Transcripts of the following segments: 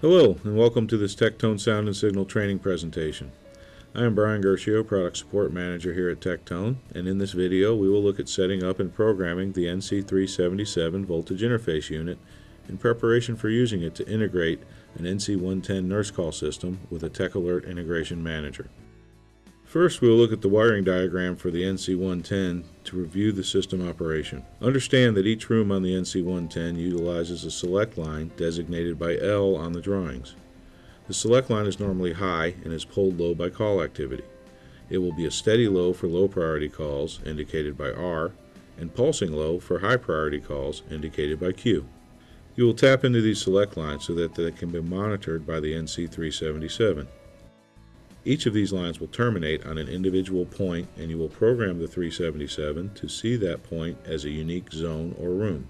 Hello, and welcome to this Tektone Sound and Signal training presentation. I am Brian Gershio, Product Support Manager here at Tektone, and in this video we will look at setting up and programming the NC377 voltage interface unit in preparation for using it to integrate an NC110 nurse call system with a TechAlert Integration Manager. First, we will look at the wiring diagram for the NC110 to review the system operation. Understand that each room on the NC110 utilizes a select line designated by L on the drawings. The select line is normally high and is pulled low by call activity. It will be a steady low for low priority calls, indicated by R, and pulsing low for high priority calls, indicated by Q. You will tap into these select lines so that they can be monitored by the NC377. Each of these lines will terminate on an individual point and you will program the 377 to see that point as a unique zone or room.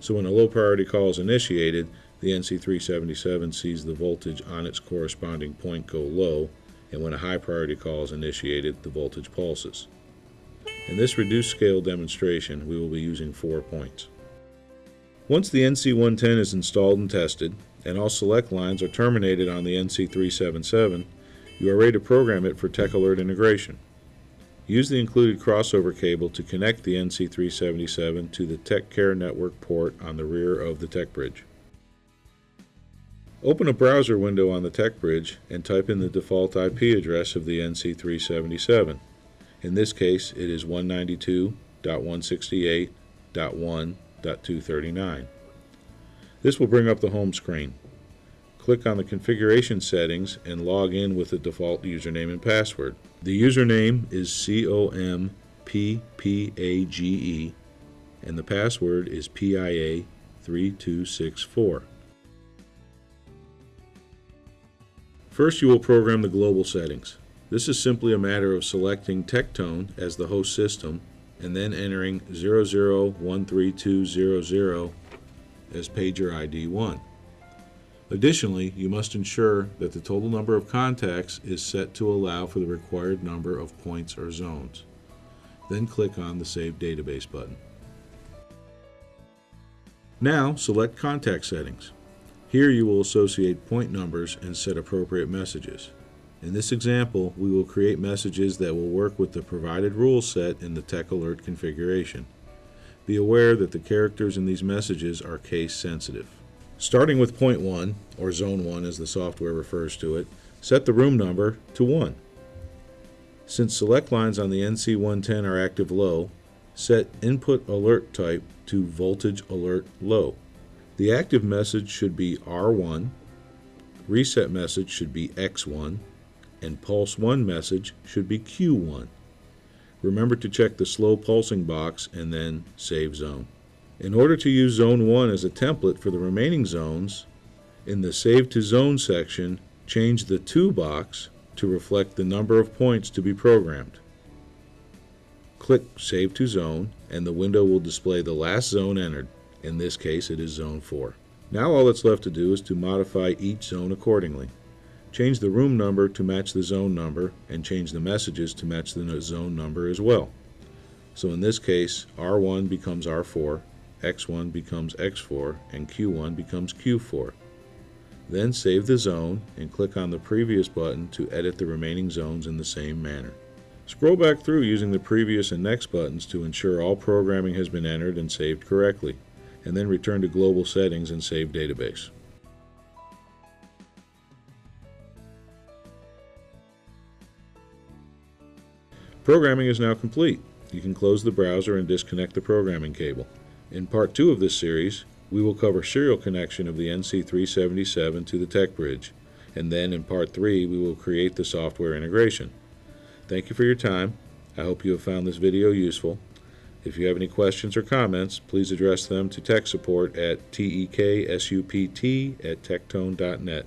So when a low priority call is initiated, the NC377 sees the voltage on its corresponding point go low, and when a high priority call is initiated, the voltage pulses. In this reduced scale demonstration, we will be using four points. Once the NC110 is installed and tested, and all select lines are terminated on the NC377, you are ready to program it for TechAlert integration. Use the included crossover cable to connect the NC377 to the TechCare network port on the rear of the TechBridge. Open a browser window on the TechBridge and type in the default IP address of the NC377. In this case, it is 192.168.1.239. This will bring up the home screen click on the configuration settings and log in with the default username and password. The username is COMPPAGE and the password is PIA3264. First you will program the global settings. This is simply a matter of selecting Tektone as the host system and then entering 0013200 as pager ID 1. Additionally, you must ensure that the total number of contacts is set to allow for the required number of points or zones. Then click on the Save Database button. Now select Contact Settings. Here you will associate point numbers and set appropriate messages. In this example, we will create messages that will work with the provided rule set in the TechAlert configuration. Be aware that the characters in these messages are case sensitive. Starting with point 1, or zone 1 as the software refers to it, set the room number to 1. Since select lines on the NC110 are active low, set input alert type to voltage alert low. The active message should be R1, reset message should be X1, and pulse 1 message should be Q1. Remember to check the slow pulsing box and then save zone. In order to use Zone 1 as a template for the remaining zones, in the Save to Zone section, change the To box to reflect the number of points to be programmed. Click Save to Zone and the window will display the last zone entered. In this case it is Zone 4. Now all that's left to do is to modify each zone accordingly. Change the room number to match the zone number and change the messages to match the zone number as well. So in this case, R1 becomes R4, X1 becomes X4 and Q1 becomes Q4. Then save the zone and click on the previous button to edit the remaining zones in the same manner. Scroll back through using the previous and next buttons to ensure all programming has been entered and saved correctly, and then return to Global Settings and Save Database. Programming is now complete. You can close the browser and disconnect the programming cable. In part 2 of this series, we will cover serial connection of the NC377 to the tech bridge, and then in part 3 we will create the software integration. Thank you for your time. I hope you have found this video useful. If you have any questions or comments, please address them to tech support at teksupt at tektone.net.